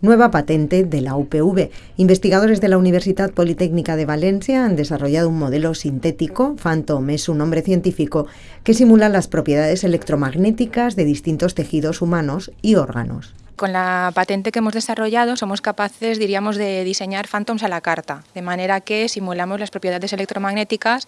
Nueva patente de la UPV. Investigadores de la Universidad Politécnica de Valencia han desarrollado un modelo sintético, Phantom es un nombre científico, que simula las propiedades electromagnéticas de distintos tejidos humanos y órganos. Con la patente que hemos desarrollado somos capaces, diríamos, de diseñar phantoms a la carta, de manera que simulamos las propiedades electromagnéticas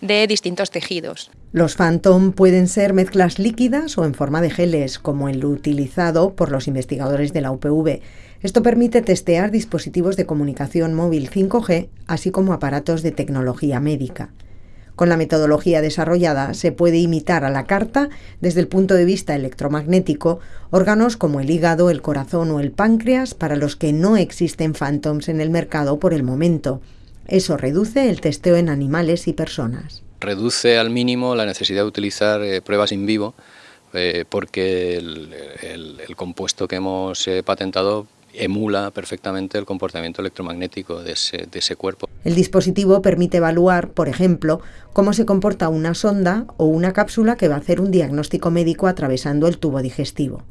de distintos tejidos. Los phantom pueden ser mezclas líquidas o en forma de geles, como el utilizado por los investigadores de la UPV. Esto permite testear dispositivos de comunicación móvil 5G, así como aparatos de tecnología médica. Con la metodología desarrollada se puede imitar a la carta, desde el punto de vista electromagnético, órganos como el hígado, el corazón o el páncreas para los que no existen phantoms en el mercado por el momento. Eso reduce el testeo en animales y personas. Reduce al mínimo la necesidad de utilizar eh, pruebas in vivo eh, porque el, compuesto que hemos eh, patentado emula perfectamente el comportamiento electromagnético de ese, cuerpo. El dispositivo permite evaluar, por ejemplo, cómo se comporta una sonda o una cápsula que va a hacer un diagnóstico médico atravesando el tubo digestivo.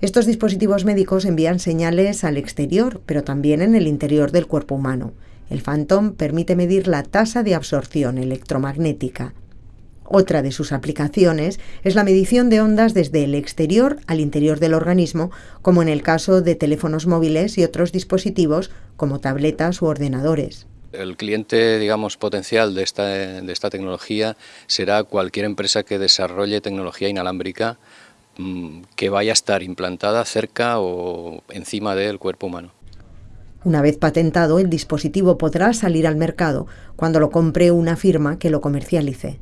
Estos dispositivos médicos envían señales al exterior, pero también en el interior del cuerpo humano. El Phantom permite medir la tasa de absorción electromagnética. Otra de sus aplicaciones es la medición de ondas desde el exterior al interior del organismo, como en el caso de teléfonos móviles y otros dispositivos como tabletas u ordenadores. El cliente, digamos, potencial de esta, de esta tecnología será cualquier empresa que desarrolle tecnología inalámbrica mm, que vaya a estar implantada cerca o encima del cuerpo humano. Una vez patentado, el dispositivo podrá salir al mercado cuando lo compre una firma que lo comercialice.